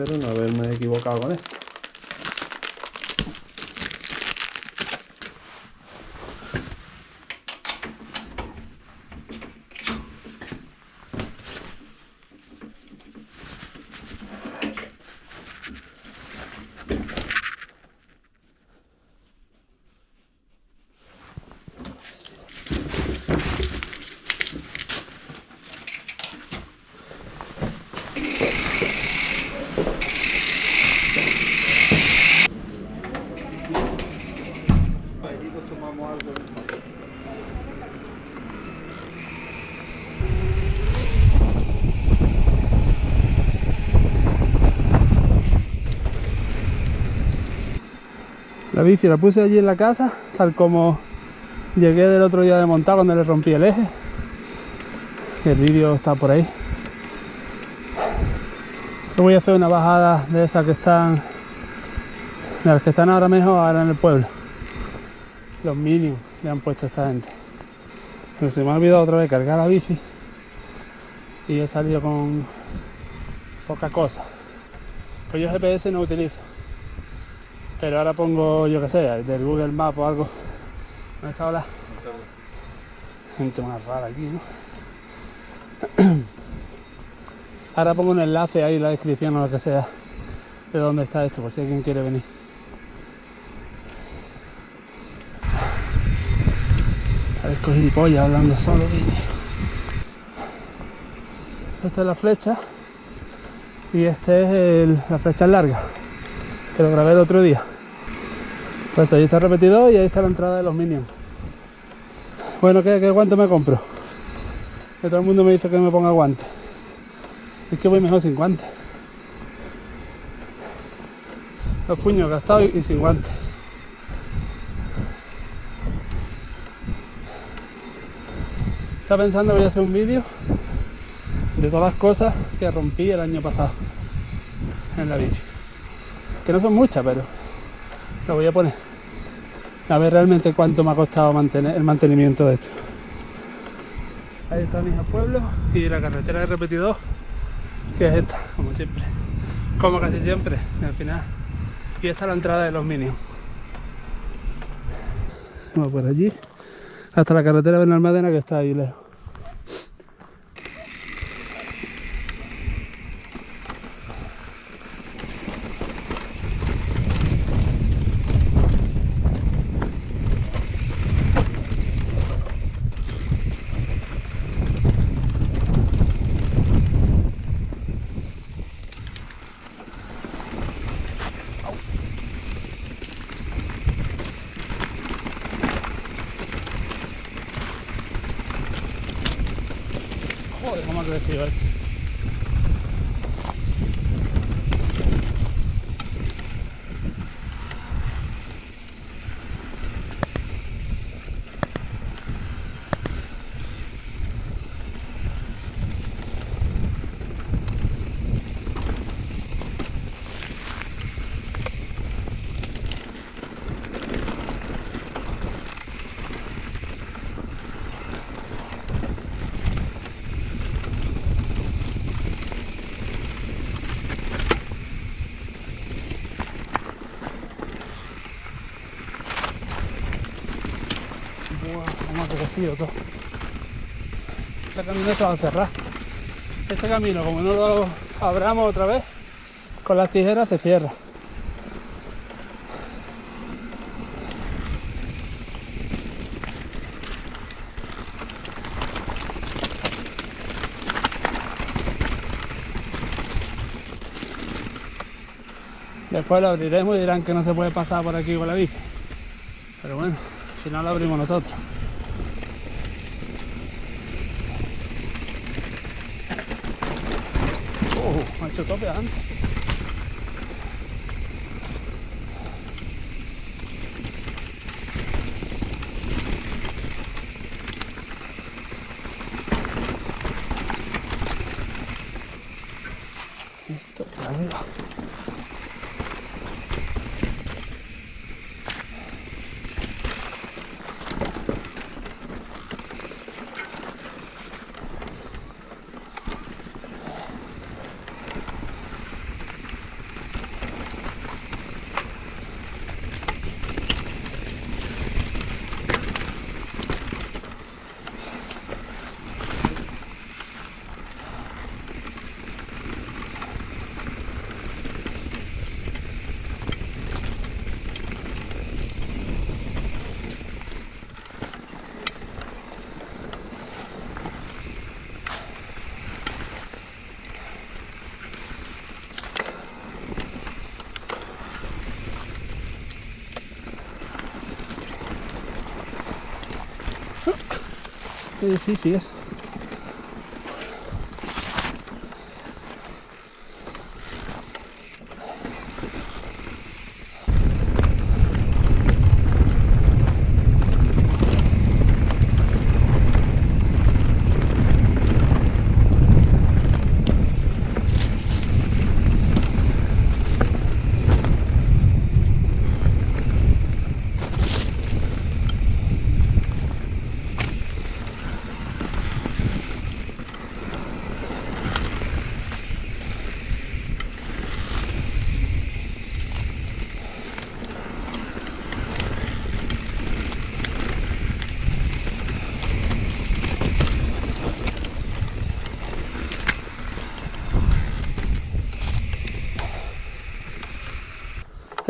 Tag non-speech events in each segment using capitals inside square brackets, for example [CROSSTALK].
espero no haberme equivocado con esto. La bici la puse allí en la casa, tal como llegué del otro día de montar cuando le rompí el eje. El vídeo está por ahí. Yo voy a hacer una bajada de esas que están, de las que están ahora mejor ahora en el pueblo. Los mínimos le han puesto esta gente. Pero se me ha olvidado otra vez cargar la bici y he salido con poca cosa. Pues yo GPS no utilizo. Pero ahora pongo, yo que sé, del Google Maps o algo. ¿Dónde está ahora? Gente más rara aquí, ¿no? [CLEARS THROAT] Ahora pongo un enlace ahí en la descripción o lo que sea de dónde está esto, por si alguien quiere venir. Parezco gilipollas hablando solo. Esta es la flecha y este es la flecha larga que lo grabé el otro día. Pues ahí está el repetidor y ahí está la entrada de los Minions. Bueno, ¿qué, qué guante me compro? Que todo el mundo me dice que me ponga guante. Es que voy mejor sin guante. Los puños gastados y, sin guante. Estaba pensando que voy a hacer un vídeo de todas las cosas que rompí el año pasado en la bici que no son muchas, pero lo voy a poner. A ver realmente cuánto me ha costado mantener el mantenimiento de esto. Ahí está mi pueblo y la carretera de repetidor, que es esta, como siempre. Como casi siempre, al final. Y esta es la entrada de los Minions. Vamos por allí, hasta la carretera de Benalmádena que está ahí lejos. Crecido todo. Este camino se va a cerrar. Este camino, como no lo abramos otra vez, con las tijeras se cierra. Después lo abriremos y dirán que no se puede pasar por aquí con la bici. Pero bueno, si no lo abrimos nosotros. them. Qué difícil es.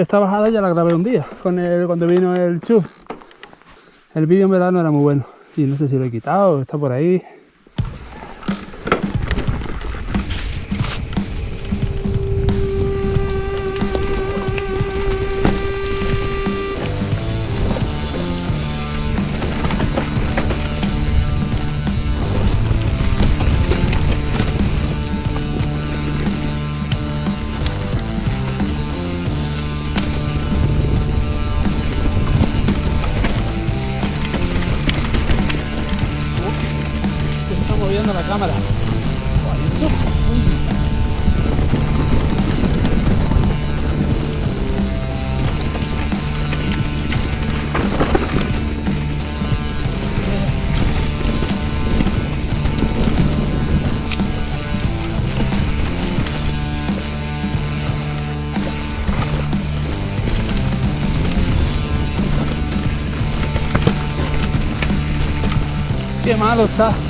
Esta bajada ya la grabé un día, con el, cuando vino el Chu. El vídeo en verdad no era muy bueno. Y no sé si lo he quitado, está por ahí. Moviendo la cámara. Qué malo está.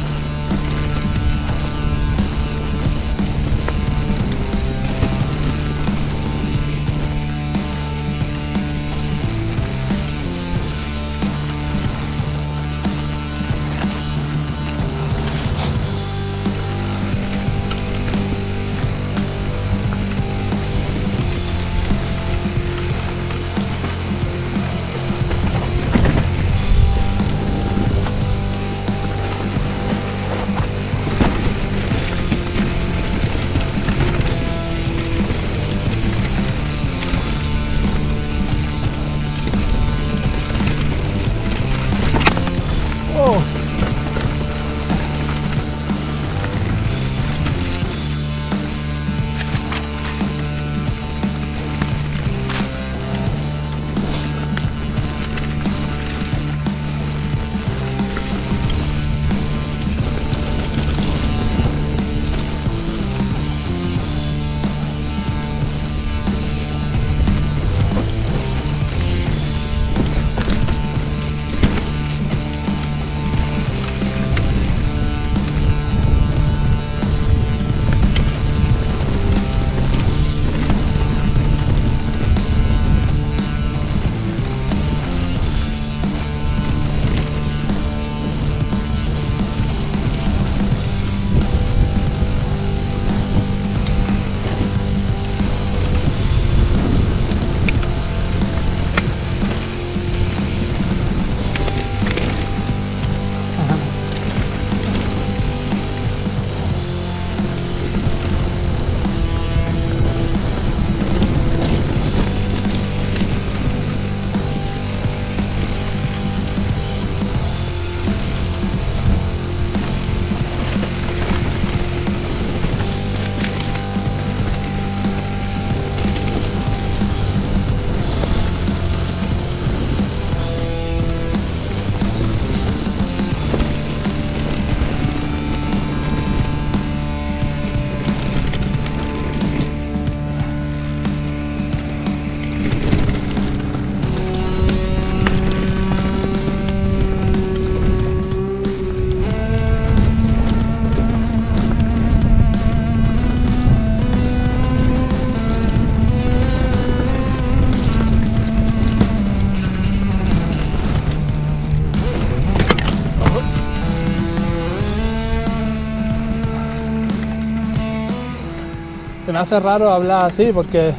Se me hace raro hablar así porque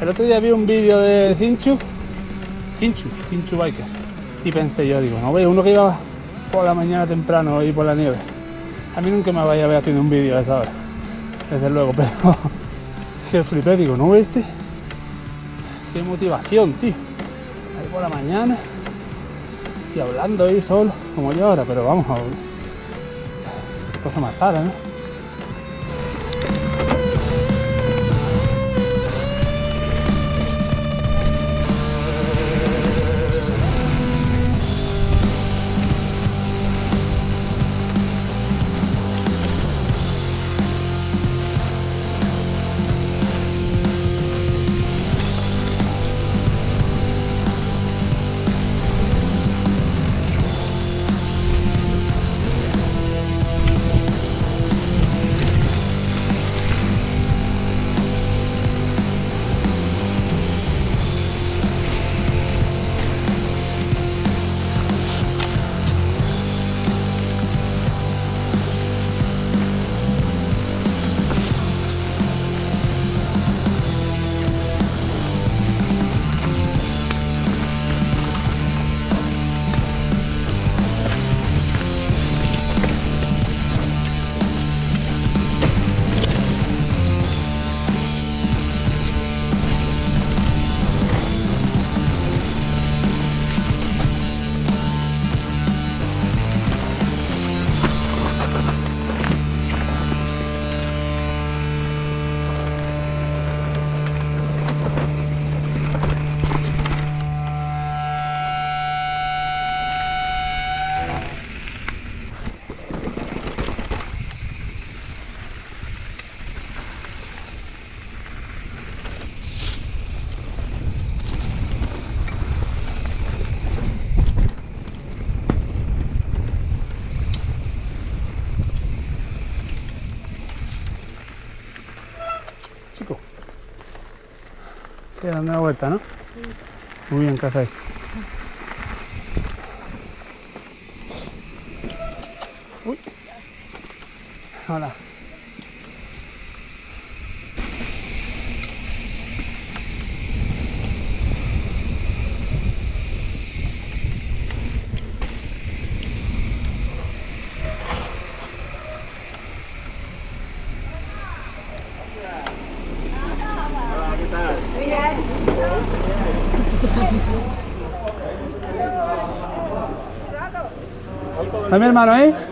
el otro día vi un vídeo de Hinchu, Hinchu, Hinchu Biker, y pensé yo, digo, no veo uno que iba por la mañana temprano y por la nieve. A mí nunca me vaya a ver haciendo un vídeo a esa hora, desde luego, [LAUGHS] pero que flipé, digo, ¿no viste? Qué motivación, tío. Ahí por la mañana y hablando ahí solo, como yo ahora, pero vamos a ver. Cosa más rara, ¿no? Sí, dando una vuelta, ¿no? Muy bien, ¿qué hacéis? Uy. Hola. ¿Está mi hermano ahí?